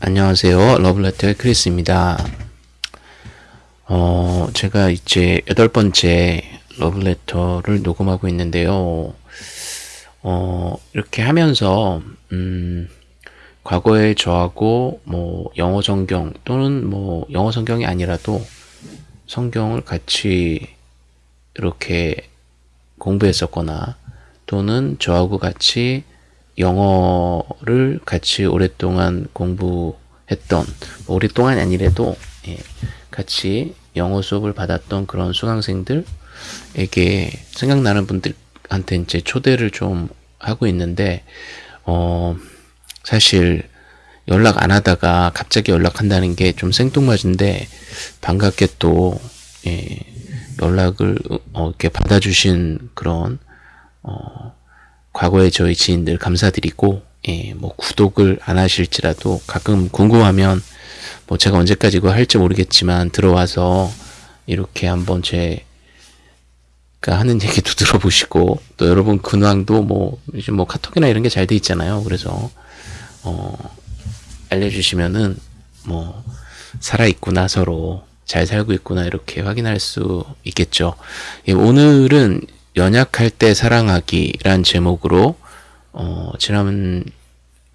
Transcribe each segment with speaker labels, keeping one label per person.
Speaker 1: 안녕하세요. 러블레터의 크리스입니다. 어, 제가 이제 여덟 번째 러블레터를 녹음하고 있는데요. 어, 이렇게 하면서, 음, 과거에 저하고 뭐 영어 성경 또는 뭐 영어 성경이 아니라도 성경을 같이 이렇게 공부했었거나 또는 저하고 같이 영어를 같이 오랫동안 공부했던 뭐 오랫동안이 아니래도 예, 같이 영어 수업을 받았던 그런 수강생들에게 생각나는 분들한테 이제 초대를 좀 하고 있는데 어 사실 연락 안 하다가 갑자기 연락한다는 게 좀 생뚱맞은데 반갑게 또 예, 연락을 어, 이렇게 받아주신 그런 어, 과거의 저희 지인들 감사드리고 예, 뭐 구독을 안 하실지라도 가끔 궁금하면 뭐 제가 언제까지 이거 할지 모르겠지만 들어와서 이렇게 한번 제가 하는 얘기도 들어보시고 또 여러분 근황도 뭐 요즘 뭐 카톡이나 이런 게 잘 돼 있잖아요. 그래서 어 알려주시면은 뭐 살아 있구나 서로 잘 살고 있구나 이렇게 확인할 수 있겠죠. 예, 오늘은 연약할 때 사랑하기란 제목으로 어, 지난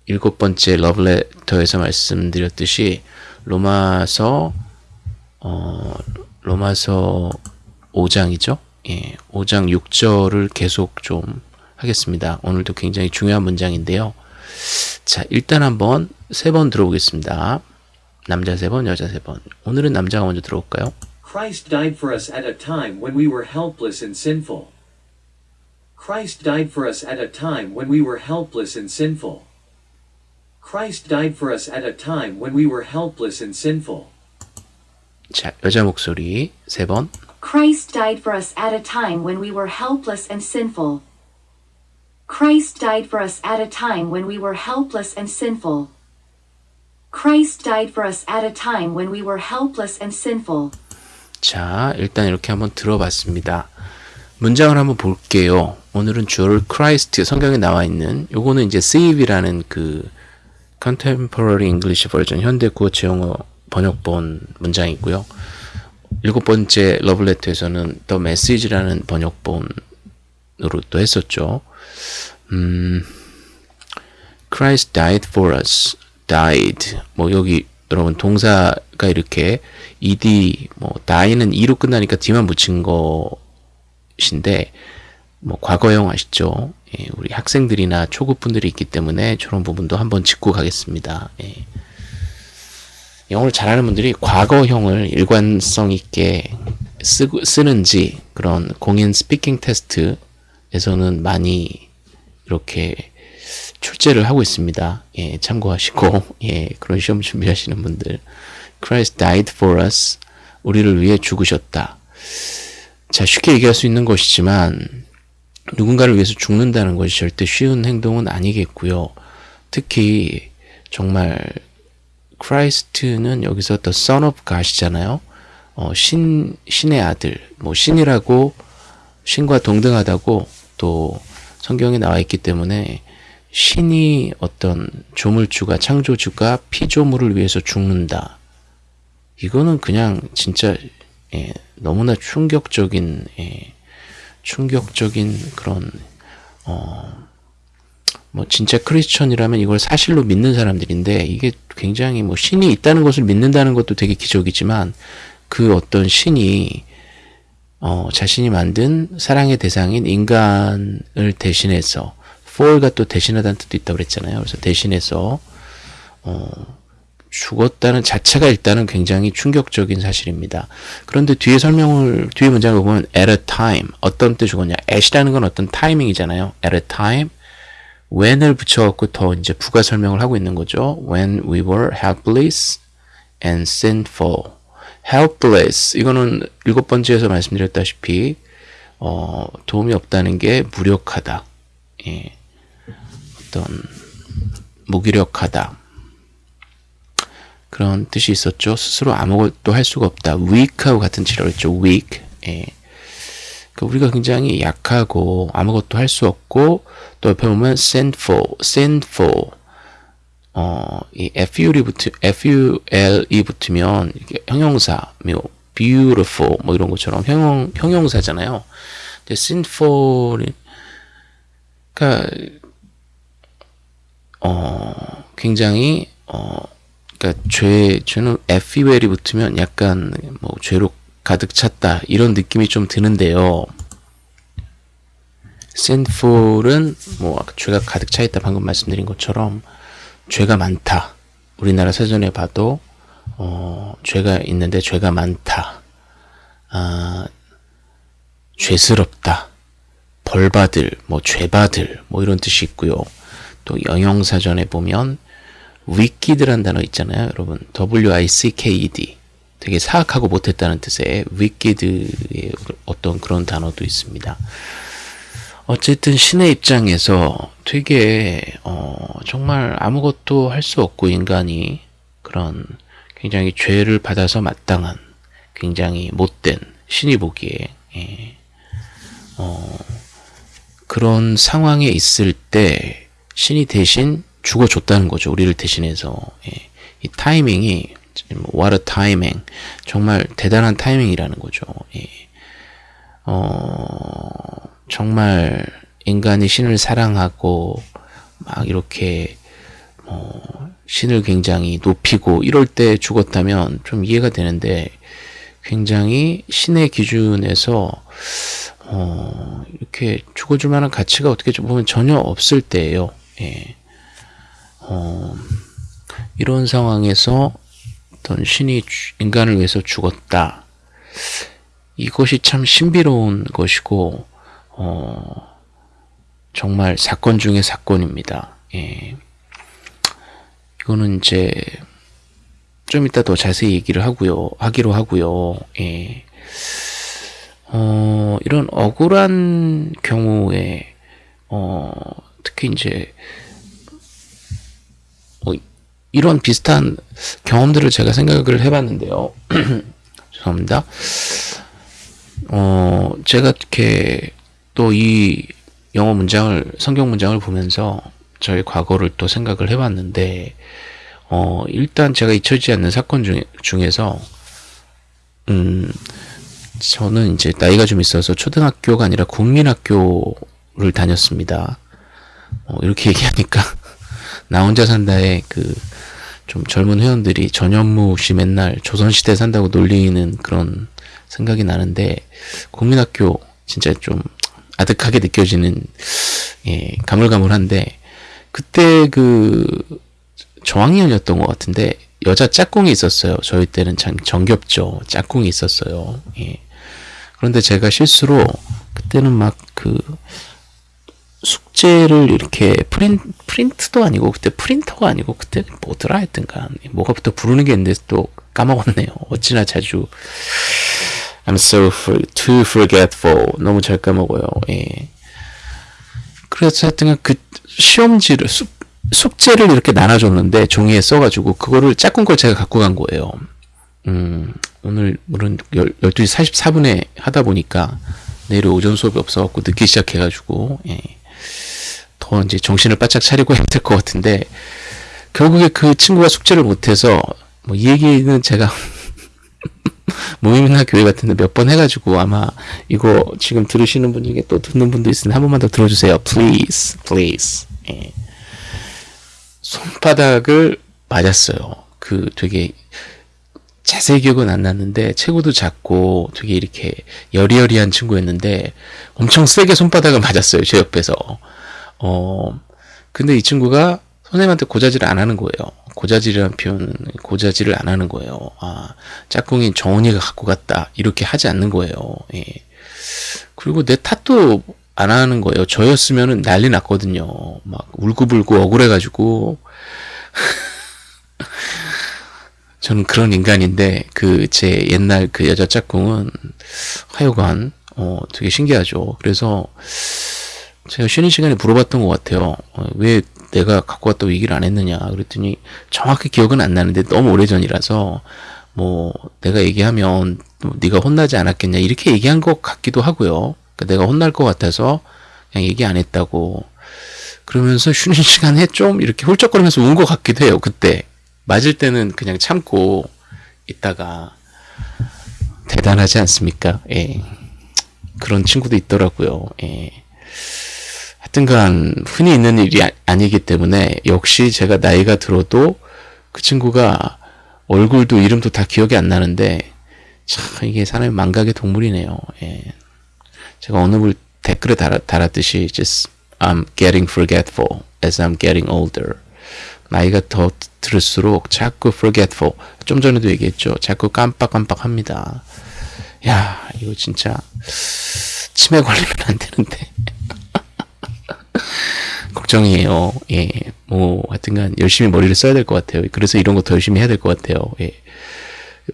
Speaker 1: 일곱 번째 러브레터에서 말씀드렸듯이 로마서 어, 로마서 5장이죠. 예, 5장 6절을 계속 좀 하겠습니다. 오늘도 굉장히 중요한 문장인데요. 자, 일단 한번 세 번 들어보겠습니다. 남자 세 번, 여자 세 번. 오늘은 남자가 먼저 들어볼까요?
Speaker 2: Christ died for us at a time when we were helpless and sinful. Christ died for us at a time when we were helpless and sinful. Christ died for us at a time when we were helpless and sinful.
Speaker 1: 자, 여자 목소리 세 번.
Speaker 3: Christ died for us at a time when we were helpless and sinful. Christ died for us at a time when we were helpless and sinful. Christ died for us at a time when we were helpless and sinful.
Speaker 1: 자, 일단 이렇게 한번 들어봤습니다. 문장을 한번 볼게요. 오늘은 주어를 Christ 성경에 나와 있는 요거는 이제 save이라는 그 Contemporary English Version 현대 구어체 영어 번역본 문장이고요. 일곱 번째 러블레터에서는 The Message라는 번역본으로 또 했었죠. 음, Christ died for us. died. 뭐 여기 여러분 동사가 이렇게 ed 뭐 die는 e로 끝나니까 d만 붙인 것인데 뭐 과거형 아시죠? 예, 우리 학생들이나 초급분들이 있기 때문에 저런 부분도 한번 짚고 가겠습니다. 예. 영어를 잘하는 분들이 과거형을 일관성 있게 쓰고, 쓰는지 그런 공인 스피킹 테스트에서는 많이 이렇게 출제를 하고 있습니다. 예, 참고하시고 예, 그런 시험 준비하시는 분들 Christ died for us 우리를 위해 죽으셨다. 자 쉽게 얘기할 수 있는 것이지만 누군가를 위해서 죽는다는 것이 절대 쉬운 행동은 아니겠고요. 특히 정말 Christ는 여기서 The Son of God이잖아요. 어, 신 신의 아들, 뭐 신이라고 신과 동등하다고 또 성경에 나와 있기 때문에 신이 어떤 조물주가 창조주가 피조물을 위해서 죽는다. 이거는 그냥 진짜 예, 너무나 충격적인 예, 충격적인 그런 어, 뭐 진짜 크리스천이라면 이걸 사실로 믿는 사람들인데 이게 굉장히 뭐 신이 있다는 것을 믿는다는 것도 되게 기적이지만 그 어떤 신이 어, 자신이 만든 사랑의 대상인 인간을 대신해서 for가 또 대신하다는 뜻도 있다고 그랬잖아요. 그래서 대신해서 어, 죽었다는 자체가 일단은 굉장히 충격적인 사실입니다. 그런데 뒤에 설명을 뒤에 문장을 보면 at a time 어떤 때 죽었냐? at이라는 건 어떤 타이밍이잖아요. at a time when을 붙여갖고 더 이제 부가 설명을 하고 있는 거죠. when we were helpless and sinful. helpless 이거는 일곱 번째에서 말씀드렸다시피 어, 도움이 없다는 게 무력하다. 예. 어떤 무기력하다. 그런 뜻이 있었죠. 스스로 아무것도 할 수가 없다. weak하고 같은 치료를 했죠. weak. 예. 그러니까 우리가 굉장히 약하고 아무것도 할 수 없고 또 옆에 보면 sinful, sinful. 어, 이 FUL이 붙으, FUL이 붙으면 이게 형용사, 뭐, beautiful, 뭐 이런 것처럼 형용, 형용사잖아요. 근데 sinful이, 그니까, 어, 굉장히, 어, 그니까 죄, 죄는 FUL이 붙으면 약간 뭐 죄로 가득 찼다. 이런 느낌이 좀 드는데요. sinful은 뭐 죄가 가득 차 있다 방금 말씀드린 것처럼 죄가 많다. 우리나라 사전에 봐도 어, 죄가 있는데 죄가 많다. 아, 죄스럽다. 벌받을, 뭐 죄받을, 뭐 이런 뜻이 있고요. 또 영영사전에 보면 wicked란 단어 있잖아요, 여러분. W-I-C-K-E-D. 되게 사악하고 못했다는 뜻의 wicked의 어떤 그런 단어도 있습니다. 어쨌든 신의 입장에서 되게 어, 정말 아무것도 할 수 없고 인간이 그런 굉장히 죄를 받아서 마땅한 굉장히 못된 신이 보기에 예, 어, 그런 상황에 있을 때 신이 대신 죽어줬다는 거죠. 우리를 대신해서 예, 이 타이밍이 what a timing 정말 대단한 타이밍이라는 거죠. 예. 어, 정말 인간이 신을 사랑하고 막 이렇게 뭐 신을 굉장히 높이고 이럴 때 죽었다면 좀 이해가 되는데 굉장히 신의 기준에서 어 이렇게 죽어줄 만한 가치가 어떻게 보면 전혀 없을 때예요. 예. 어 이런 상황에서 어떤 신이 인간을 위해서 죽었다. 이것이 참 신비로운 것이고 어, 정말 사건 중의 사건입니다. 예. 이거는 이제 좀 이따 더 자세히 얘기를 하고요. 하기로 하고요. 예. 어, 이런 억울한 경우에 어, 특히 이제 어, 이런 비슷한 경험들을 제가 생각을 해봤는데요. 죄송합니다. 어, 제가 이렇게 또 이 영어 문장을 성경 문장을 보면서 저의 과거를 또 생각을 해봤는데 어 일단 제가 잊혀지지 않는 사건 중, 중에서 음 저는 이제 나이가 좀 있어서 초등학교가 아니라 국민학교를 다녔습니다. 어, 이렇게 얘기하니까 나 혼자 산다에 그 좀 젊은 회원들이 전현무 씨 맨날 조선시대 산다고 놀리는 그런 생각이 나는데 국민학교 진짜 좀 아득하게 느껴지는 예, 가물가물한데 그때 그 저학년이었던 것 같은데 여자 짝꿍이 있었어요. 저희 때는 참 정겹죠. 짝꿍이 있었어요. 예. 그런데 제가 실수로 그때는 막 그 숙제를 이렇게 프린, 프린트도 아니고 그때 프린터가 아니고 그때 뭐더라 했던가 뭐가 또 부르는 게 있는데 또 까먹었네요. 어찌나 자주 I'm so too forgetful. 너무 잘 까먹어요. 예. 그래서 하여튼 그 시험지를 숙, 숙제를 이렇게 나눠줬는데 종이에 써가지고 그거를 짝꿍 걸 제가 갖고 간 거예요. 음, 오늘 물론 12시 44분에 하다 보니까 내일 오전 수업이 없어갖고 늦게 시작해가지고 예. 더 이제 정신을 바짝 차리고 해야 될 것 같은데 결국에 그 친구가 숙제를 못해서 뭐 이 얘기는 제가 모임이나 교회 같은 데 몇 번 해가지고 아마 이거 지금 들으시는 분 중에 또 듣는 분도 있으니 한 번만 더 들어주세요. Please, please. 예. 손바닥을 맞았어요. 그 되게 자세히 기억은 안 났는데 체구도 작고 되게 이렇게 여리여리한 친구였는데 엄청 세게 손바닥을 맞았어요. 제 옆에서. 어, 근데 이 친구가 선생님한테 고자질을 안 하는 거예요. 고자질이라는 표현은 고자질을 안 하는 거예요. 아, 짝꿍이 정원이가 갖고 갔다. 이렇게 하지 않는 거예요. 예. 그리고 내 탓도 안 하는 거예요. 저였으면은 난리 났거든요. 막 울고불고 억울해가지고. 저는 그런 인간인데, 그, 제 옛날 그 여자 짝꿍은 하여간, 어, 되게 신기하죠. 그래서, 제가 쉬는 시간에 물어봤던 것 같아요. 어, 왜 내가 갖고 왔다고 얘기를 안 했느냐 그랬더니 정확히 기억은 안 나는데 너무 오래전이라서 뭐 내가 얘기하면 네가 혼나지 않았겠냐 이렇게 얘기한 것 같기도 하고요. 그러니까 내가 혼날 것 같아서 그냥 얘기 안 했다고 그러면서 쉬는 시간에 좀 이렇게 훌쩍거리면서 운 것 같기도 해요. 그때 맞을 때는 그냥 참고 있다가 대단하지 않습니까? 예. 그런 친구도 있더라고요. 예. 하여튼간 흔히 있는 일이 아, 니기 때문에 역시 제가 나이가 들어도 그 친구가 얼굴도 이름도 다 기억이 안 나는데 참 이게 사람이 망각의 동물이네요. 예. 제가 어느 분 댓글에 달았, 달았듯이 just I'm getting forgetful as I'm getting older. 나이가 더 들을수록 자꾸 forgetful. 좀 전에도 얘기했죠. 자꾸 깜빡깜빡합니다. 야, 이거 진짜 치매 걸리면 안 되는데. 걱정이에요. 예. 뭐, 하여튼간 열심히 머리를 써야 될 것 같아요. 그래서 이런 거 더 열심히 해야 될 것 같아요. 예.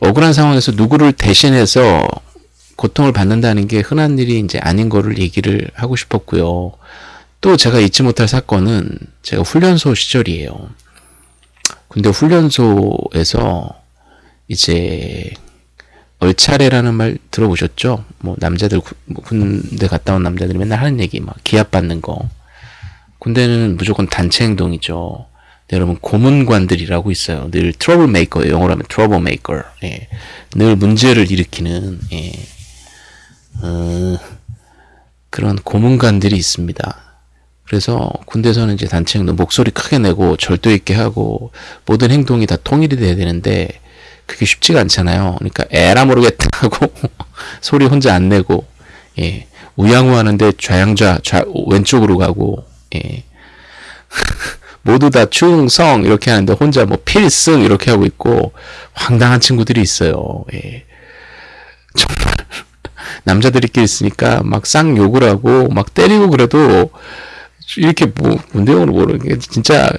Speaker 1: 억울한 상황에서 누구를 대신해서 고통을 받는다는 게 흔한 일이 이제 아닌 거를 얘기를 하고 싶었고요. 또 제가 잊지 못할 사건은 제가 훈련소 시절이에요. 근데 훈련소에서 이제 얼차려라는 말 들어보셨죠? 뭐 남자들 뭐 군대 갔다 온 남자들이 맨날 하는 얘기 막 기합 받는 거. 군대는 무조건 단체 행동이죠. 네, 여러분 고문관들이라고 있어요. 늘 trouble maker 영어로 하면 trouble maker. 예. 늘 문제를 일으키는 예. 어, 그런 고문관들이 있습니다. 그래서 군대에서는 이제 단체 행동 목소리 크게 내고 절도 있게 하고 모든 행동이 다 통일이 돼야 되는데 그게 쉽지가 않잖아요. 그러니까 에라 모르겠다 하고 소리 혼자 안 내고 예. 우양우 하는데 좌양좌 좌 왼쪽으로 가고 예. 모두 다 충성 이렇게 하는데 혼자 뭐 필승 이렇게 하고 있고 황당한 친구들이 있어요. 예. 정말 남자들끼리 있으니까 막 쌍 욕을 하고 막 때리고 그래도 이렇게 뭐 문대용으로 모르는 게 진짜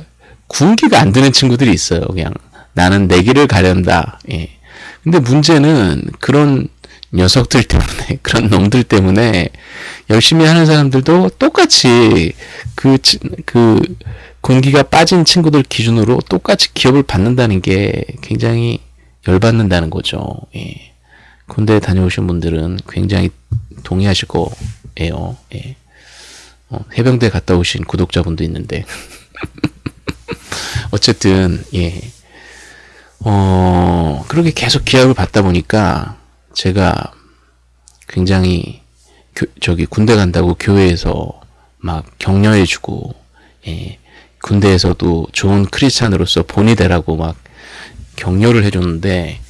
Speaker 1: 군기가 안 드는 친구들이 있어요. 그냥 나는 내 길을 가련다. 예. 근데 문제는 그런 녀석들 때문에 그런 놈들 때문에 열심히 하는 사람들도 똑같이 그, 그, 군기가 빠진 친구들 기준으로 똑같이 기업을 받는다는 게 굉장히 열받는다는 거죠. 예. 군대 에 다녀오신 분들은 굉장히 동의하실 거예요. 예. 어, 해병대 갔다 오신 구독자분도 있는데. 어쨌든, 예. 어, 그렇게 계속 기합을 받다 보니까 제가 굉장히 교, 저기 군대 간다고 교회에서 막 격려해 주고, 예. 군대에서도 좋은 크리스찬으로서 본이 되라고 막 격려를 해 줬는데,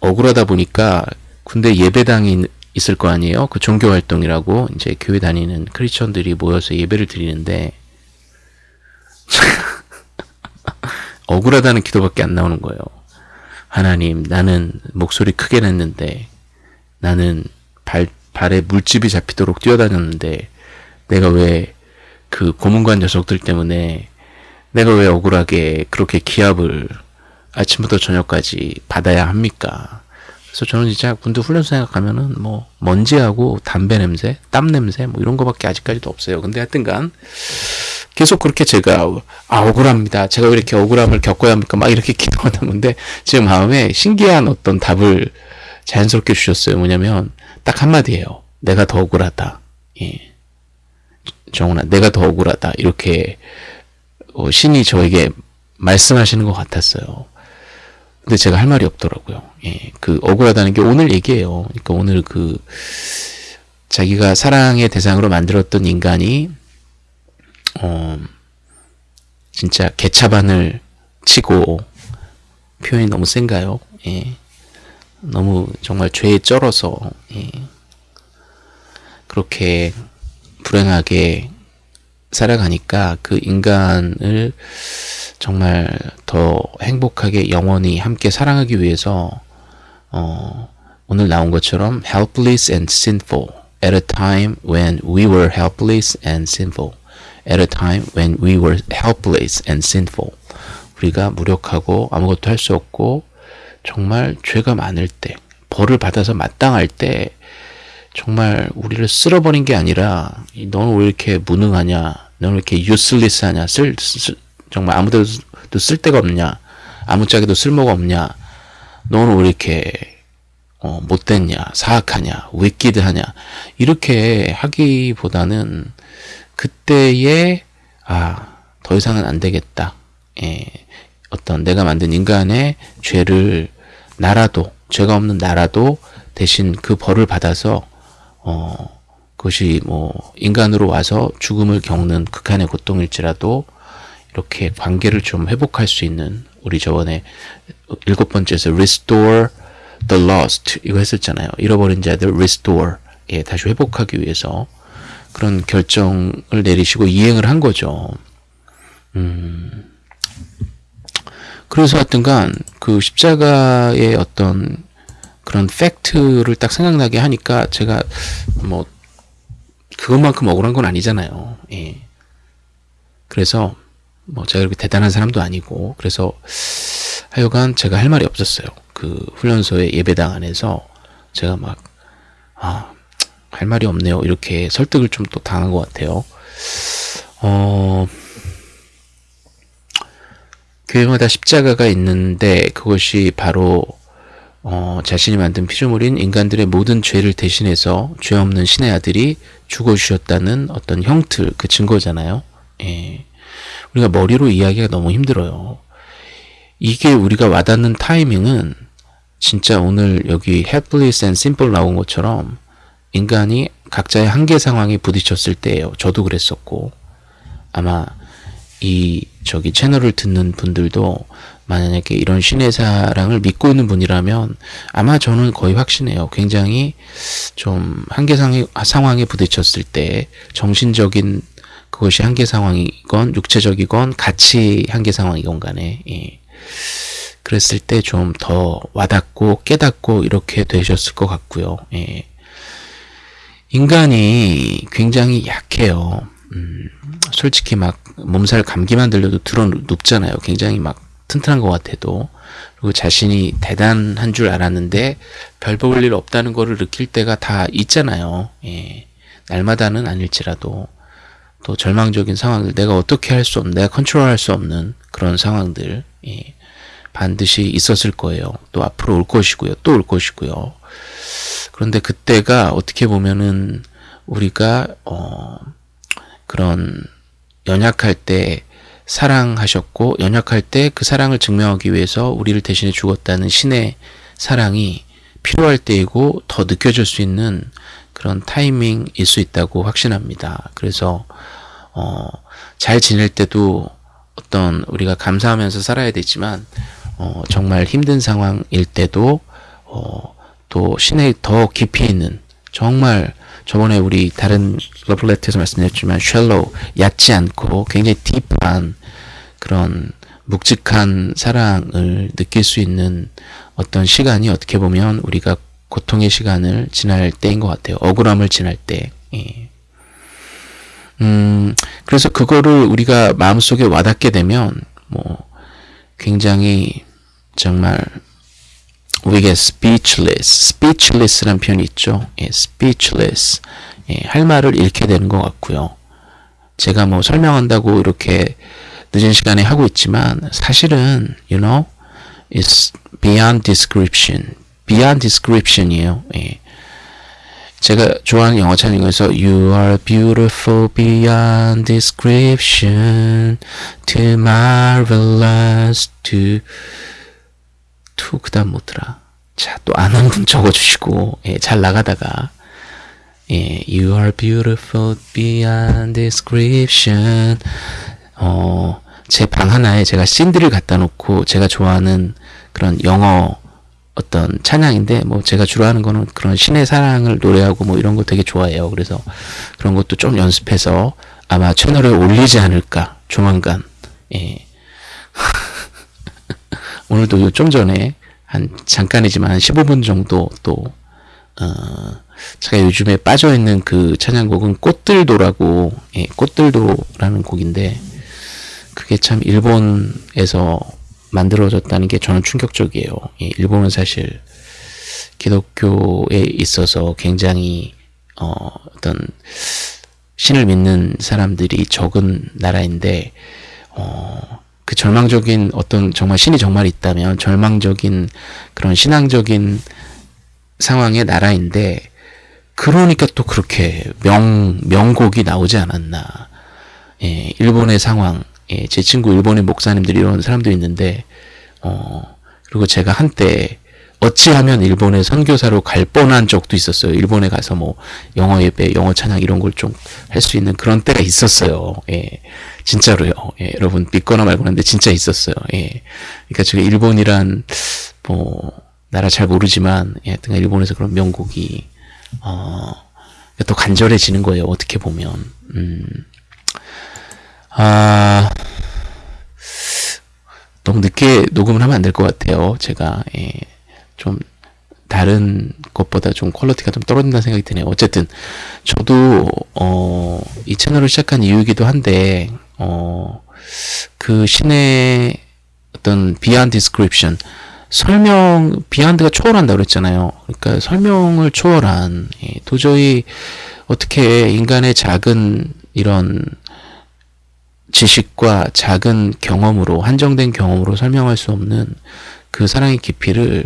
Speaker 1: 억울하다 보니까 군대 예배당이 있을 거 아니에요? 그 종교 활동이라고 이제 교회 다니는 크리스천들이 모여서 예배를 드리는데 억울하다는 기도밖에 안 나오는 거예요. 하나님, 나는 목소리 크게 냈는데 나는 발 발에 물집이 잡히도록 뛰어다녔는데 내가 왜 그 고문관 녀석들 때문에 내가 왜 억울하게 그렇게 기합을 아침부터 저녁까지 받아야 합니까? 그래서 저는 진짜 군대 훈련소 생각하면은 뭐 먼지하고 담배 냄새, 땀 냄새 뭐 이런 거밖에 아직까지도 없어요. 근데 하여튼간 계속 그렇게 제가 아 억울합니다. 제가 왜 이렇게 억울함을 겪어야 합니까? 막 이렇게 기도하다 보는데 제 마음에 신기한 어떤 답을 자연스럽게 주셨어요. 뭐냐면 딱 한마디예요. 내가 더 억울하다. 예. 정훈아, 내가 더 억울하다. 이렇게 어, 신이 저에게 말씀하시는 것 같았어요. 근데 제가 할 말이 없더라고요. 예, 그 억울하다는 게 오늘 얘기예요. 그러니까 오늘 그 자기가 사랑의 대상으로 만들었던 인간이 어 진짜 개차반을 치고 표현이 너무 센가요? 예. 너무 정말 죄에 쩔어서 예. 그렇게 불행하게 살아가니까 그 인간을 정말 더 행복하게 영원히 함께 사랑하기 위해서 어, 오늘 나온 것처럼 helpless and sinful at a time when we were helpless and sinful at a time when we were helpless and sinful 우리가 무력하고 아무것도 할 수 없고 정말 죄가 많을 때 벌을 받아서 마땅할 때 정말 우리를 쓸어버린 게 아니라 너는 왜 이렇게 무능하냐 너는 왜 이렇게 useless하냐 쓸, 쓸 정말 아무데도 쓸 데가 없냐 아무짝에도 쓸모가 없냐 너는 왜 이렇게 어, 못됐냐 사악하냐 위키드하냐 이렇게 하기보다는 그때의 아, 더 이상은 안 되겠다. 예, 어떤 내가 만든 인간의 죄를 나라도, 죄가 없는 나라도 대신 그 벌을 받아서, 어, 그것이 뭐, 인간으로 와서 죽음을 겪는 극한의 고통일지라도, 이렇게 관계를 좀 회복할 수 있는, 우리 저번에 일곱 번째에서 restore the lost, 이거 했었잖아요. 잃어버린 자들 restore, 예, 다시 회복하기 위해서 그런 결정을 내리시고 이행을 한 거죠. 음, 그래서 하여튼간 그 십자가의 어떤 그런 팩트를 딱 생각나게 하니까 제가 뭐 그것만큼 억울한 건 아니잖아요. 예. 그래서 뭐 제가 그렇게 대단한 사람도 아니고 그래서 하여간 제가 할 말이 없었어요. 그 훈련소의 예배당 안에서 제가 막 아, 할 말이 없네요. 이렇게 설득을 좀 또 당한 것 같아요. 어, 교회마다 십자가가 있는데 그것이 바로 어, 자신이 만든 피조물인 인간들의 모든 죄를 대신해서 죄 없는 신의 아들이 죽어주셨다는 어떤 형틀, 그 증거잖아요. 예. 우리가 머리로 이야기가 너무 힘들어요. 이게 우리가 와닿는 타이밍은 진짜 오늘 여기 helpless and simple 나온 것처럼 인간이 각자의 한계 상황에 부딪혔을 때예요. 저도 그랬었고 아마 이 저기 채널을 듣는 분들도 만약에 이런 신의 사랑을 믿고 있는 분이라면 아마 저는 거의 확신해요. 굉장히 좀 한계 상황에 부딪혔을 때 정신적인 그것이 한계 상황이건 육체적이건 같이 한계 상황이건 간에 예. 그랬을 때 좀 더 와닿고 깨닫고 이렇게 되셨을 것 같고요. 예. 인간이 굉장히 약해요. 음, 솔직히 막 몸살 감기만 들려도 들어 눕잖아요. 굉장히 막 튼튼한 것 같아도. 그리고 자신이 대단한 줄 알았는데 별 볼 일 없다는 거를 느낄 때가 다 있잖아요. 예. 날마다는 아닐지라도 또 절망적인 상황들 내가 어떻게 할 수 없는 내가 컨트롤할 수 없는 그런 상황들 예. 반드시 있었을 거예요. 또 앞으로 올 것이고요. 또 올 것이고요. 그런데 그때가 어떻게 보면은 우리가 어 그런 연약할 때 사랑하셨고 연약할 때 그 사랑을 증명하기 위해서 우리를 대신해 죽었다는 신의 사랑이 필요할 때이고 더 느껴질 수 있는 그런 타이밍일 수 있다고 확신합니다. 그래서 어, 잘 지낼 때도 어떤 우리가 감사하면서 살아야 되지만 어, 정말 힘든 상황일 때도 어, 또 신의 더 깊이 있는 정말 저번에 우리 다른 love letter에서 말씀드렸지만 shallow 얕지 않고 굉장히 deep한 그런 묵직한 사랑을 느낄 수 있는 어떤 시간이 어떻게 보면 우리가 고통의 시간을 지날 때인 것 같아요. 억울함을 지날 때. 예. 음, 그래서 그거를 우리가 마음속에 와닿게 되면 뭐 굉장히 정말 get speechless, speechless란 표현이 있죠. 예, speechless. 예, 할 말을 잃게 되는 것 같고요. 제가 뭐 설명한다고 이렇게 늦은 시간에 하고 있지만 사실은 you know it's beyond description, beyond description이에요. 예. 제가 좋아하는 영어 찬양 중에서 You are beautiful beyond description, too marvelous to to 그다음 뭐더라. 자, 또 아는 분 적어 주시고 예, 잘 나가다가 예, You are beautiful beyond description. 어, 제 방 하나에 제가 신들을 갖다 놓고 제가 좋아하는 그런 영어 어떤 찬양인데 뭐 제가 주로 하는 거는 그런 신의 사랑을 노래하고 뭐 이런 거 되게 좋아해요. 그래서 그런 것도 좀 연습해서 아마 채널에 올리지 않을까 조만간. 예. 오늘도 좀 전에 한 잠깐이지만 한 15분 정도 또 어, 제가 요즘에 빠져 있는 그 찬양곡은 꽃들도라고 예, 꽃들도라는 곡인데 그게 참 일본에서 만들어졌다는 게 저는 충격적이에요. 예, 일본은 사실 기독교에 있어서 굉장히 어, 어떤 신을 믿는 사람들이 적은 나라인데 어, 그 절망적인 어떤 정말 신이 정말 있다면 절망적인 그런 신앙적인 상황의 나라인데 그러니까 또 그렇게 명 명곡이 나오지 않았나 예, 일본의 상황, 예, 제 친구 일본의 목사님들이 이런 사람도 있는데, 어, 그리고 제가 한때 어찌하면 일본에 선교사로 갈 뻔한 적도 있었어요. 일본에 가서 뭐 영어 예배, 영어 찬양 이런 걸 좀 할 수 있는 그런 때가 있었어요. 예. 진짜로요. 예. 여러분 믿거나 말거나 근데 진짜 있었어요. 예. 그러니까 제가 일본이란 뭐 나라 잘 모르지만 예, 일본에서 그런 명곡이 어, 또 간절해지는 거예요. 어떻게 보면. 음. 아, 너무 늦게 녹음을 하면 안 될 것 같아요. 제가, 예, 좀, 다른 것보다 좀 quality가 좀 떨어진다는 생각이 드네요. 어쨌든, 저도, 어, 이 채널을 시작한 이유이기도 한데, 어, 그 신의 어떤 beyond description, 설명, beyond가 초월한다 그랬잖아요. 그러니까 설명을 초월한, 예, 도저히 어떻게 인간의 작은 이런 지식과 작은 경험으로 한정된 경험으로 설명할 수 없는 그 사랑의 깊이를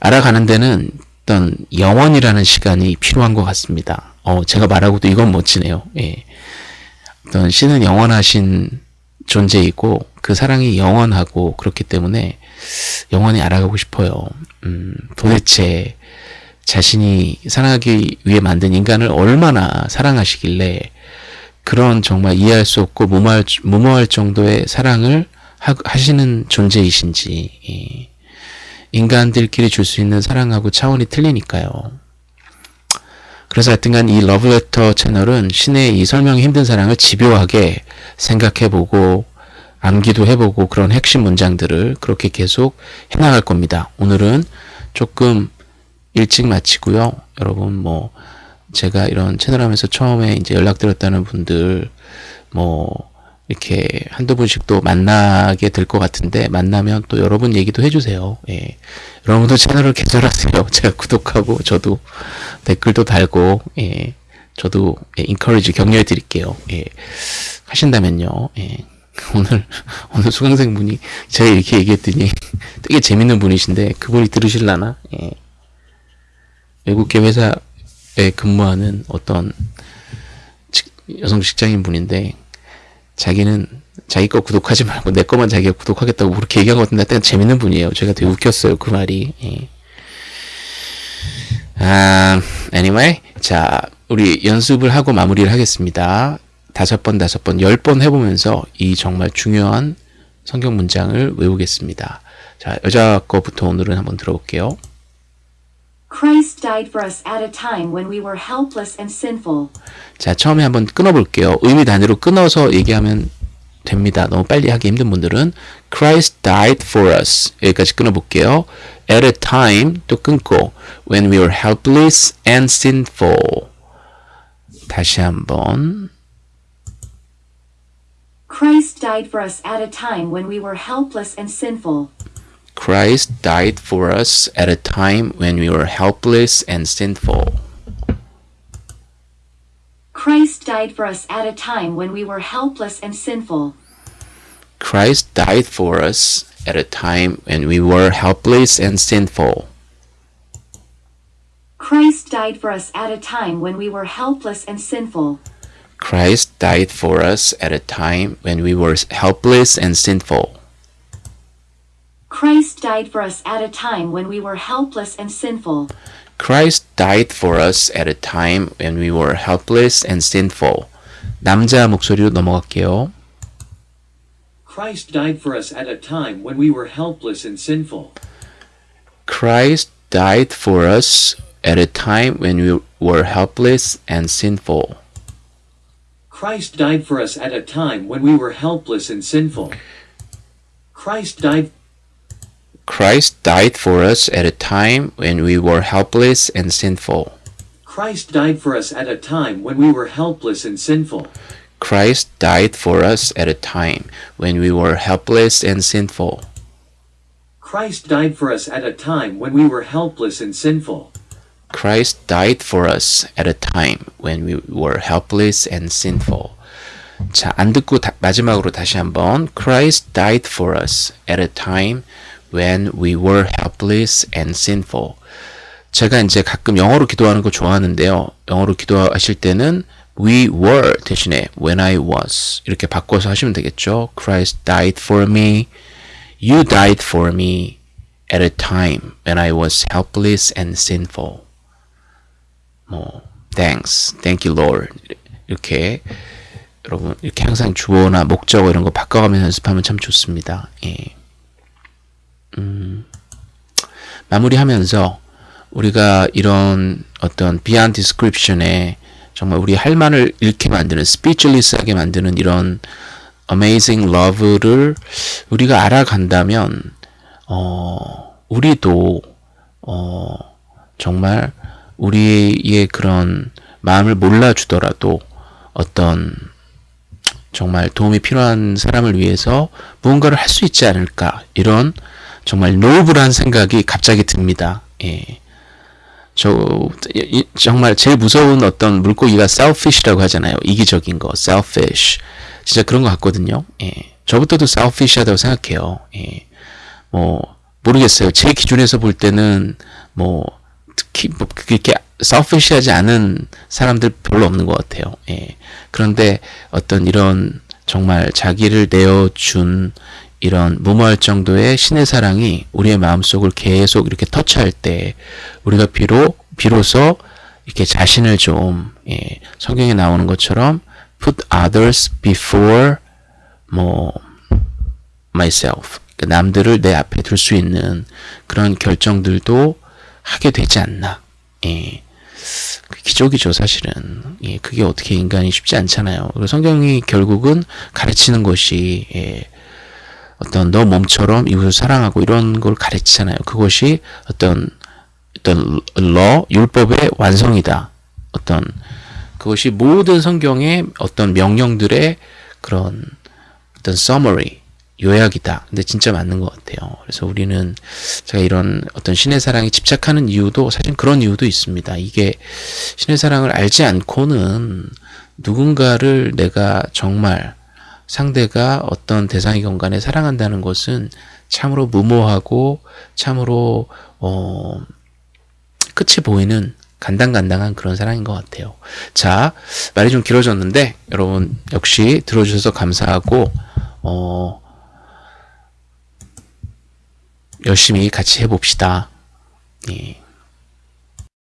Speaker 1: 알아가는 데는 어떤 영원이라는 시간이 필요한 것 같습니다. 어, 제가 말하고도 이건 멋지네요. 예. 어떤 신은 영원하신 존재이고 그 사랑이 영원하고 그렇기 때문에 영원히 알아가고 싶어요. 음, 도대체 자신이 사랑하기 위해 만든 인간을 얼마나 사랑하시길래 그런 정말 이해할 수 없고 무모할, 무모할 정도의 사랑을 하, 시는 존재이신지 예. 인간들끼리 줄 수 있는 사랑하고 차원이 틀리니까요. 그래서 하여튼간 이 러브레터 채널은 신의 이 설명이 힘든 사랑을 집요하게 생각해보고 암기도 해보고 그런 핵심 문장들을 그렇게 계속 해나갈 겁니다. 오늘은 조금 일찍 마치고요. 여러분 뭐 제가 이런 채널 하면서 처음에 이제 연락드렸다는 분들 뭐 이렇게 한두 분씩 또 만나게 될 것 같은데 만나면 또 여러분 얘기도 해주세요. 예. 여러분도 채널을 개설하세요. 제가 구독하고 저도 댓글도 달고 예. 저도 예, 인커리지 격려해 드릴게요. 예. 하신다면요. 예. 오늘 오늘 수강생 분이 제가 이렇게 얘기했더니 되게 재밌는 분이신데 그분이 들으실라나? 예. 외국계 회사 에 근무하는 어떤 여성 직장인 분인데 자기는 자기 거 구독하지 말고 내 거만 자기가 구독하겠다고 그렇게 같은데 하여튼 재밌는 분이에요. 제가 되게 웃겼어요. 그 말이. 예. 아, anyway. 자, 우리 연습을 하고 마무리를 하겠습니다. 다섯 번, 다섯 번, 열 번 해보면서 이 정말 중요한 성경 문장을 외우겠습니다. 자, 여자 거부터 오늘은 한번 들어볼게요.
Speaker 3: Christ died for us at a time when we were helpless and sinful.
Speaker 1: 자, 처음에 한번 끊어볼게요. 의미 단위로 끊어서 얘기하면 됩니다. 너무 빨리 하기 힘든 분들은 Christ died for us 여기까지 끊어볼게요. At a time 또 끊고 when we were helpless and sinful 다시 한번
Speaker 3: Christ died for us at a time when we were helpless and sinful.
Speaker 1: Christ died for us at a time when we were helpless and sinful.
Speaker 3: Christ died for us at a time when we were helpless and sinful.
Speaker 1: Christ died for us at a time when we were helpless and sinful.
Speaker 3: Christ died for us at a time when we were helpless and sinful.
Speaker 1: Christ died for us at a time when we were helpless and sinful.
Speaker 3: Christ died for us at a time when we were helpless and sinful.
Speaker 1: Christ died for us at a time when we were helpless and sinful. 남자 목소리로 넘어갈게요.
Speaker 2: Christ died for us at a time when we were helpless and sinful.
Speaker 1: Christ died for us at a time when we were helpless and sinful.
Speaker 2: Christ died for us at a time when we were helpless and sinful. Christ died
Speaker 1: Christ died for us at a time when we were helpless and sinful.
Speaker 2: Christ died for us at a time when we were helpless and sinful.
Speaker 1: Christ died for us at a time when we were helpless and sinful.
Speaker 2: Christ died for us at a time when we were helpless and sinful.
Speaker 1: Christ died for us at a time when we were helpless and sinful. 자, 안 듣고 다, 마지막으로 다시 한번 Christ died for us at a time when we were helpless and sinful. 제가 이제 가끔 영어로 기도하는 거 좋아하는데요. 영어로 기도하실 때는 we were 대신에 when I was 이렇게 바꿔서 하시면 되겠죠. Christ died for me. You died for me at a time when I was helpless and sinful. 뭐 thanks, thank you Lord 이렇게 여러분 이렇게 항상 주어나 목적어 이런 거 바꿔가면서 연습하면 참 좋습니다. 예. 음, 마무리하면서 우리가 이런 어떤 beyond description에 정말 우리 할 말을 잃게 만드는 speechless하게 만드는 이런 amazing love를 우리가 알아간다면 어 우리도 어 정말 우리의 그런 마음을 몰라주더라도 어떤 정말 도움이 필요한 사람을 위해서 무언가를 할 수 있지 않을까 이런 정말 노블한 생각이 갑자기 듭니다. 예. 저 이- 정말 제일 무서운 어떤 물고기가 selfish라고 하잖아요. 이기적인 거, selfish. 진짜 그런 것 같거든요. 예. 저부터도 selfish하다고 생각해요. 예. 뭐 모르겠어요. 제 기준에서 볼 때는 뭐 특히 뭐 그렇게 selfish하지 않은 사람들 별로 없는 것 같아요. 예. 그런데 어떤 이런 정말 자기를 내어준 이런 무모할 정도의 신의 사랑이 우리의 마음속을 계속 이렇게 터치할 때 우리가 비로 비로소 이렇게 자신을 좀 예, 성경에 나오는 것처럼 put others before 뭐 myself 그러니까 남들을 내 앞에 둘 수 있는 그런 결정들도 하게 되지 않나. 예. 그 기적이죠, 사실은. 예, 그게 어떻게 인간이 쉽지 않잖아요. 그리고 성경이 결국은 가르치는 것이, 예, 어떤 너 몸처럼 이웃을 사랑하고 이런 걸 가르치잖아요. 그것이 어떤, 어떤 러, 율법의 완성이다. 어떤, 그것이 모든 성경의 어떤 명령들의 그런 어떤 summary, 요약이다. 근데 진짜 맞는 것 같아요. 그래서 우리는 제가 이런 어떤 신의 사랑에 집착하는 이유도 사실 그런 이유도 있습니다. 이게 신의 사랑을 알지 않고는 누군가를 내가 정말 상대가 어떤 대상이건 간에 사랑한다는 것은 참으로 무모하고 참으로 어 끝이 보이는 간당간당한 그런 사랑인 것 같아요. 자, 말이 좀 길어졌는데 여러분 역시 들어주셔서 감사하고 어 열심히 같이 해봅시다. 예.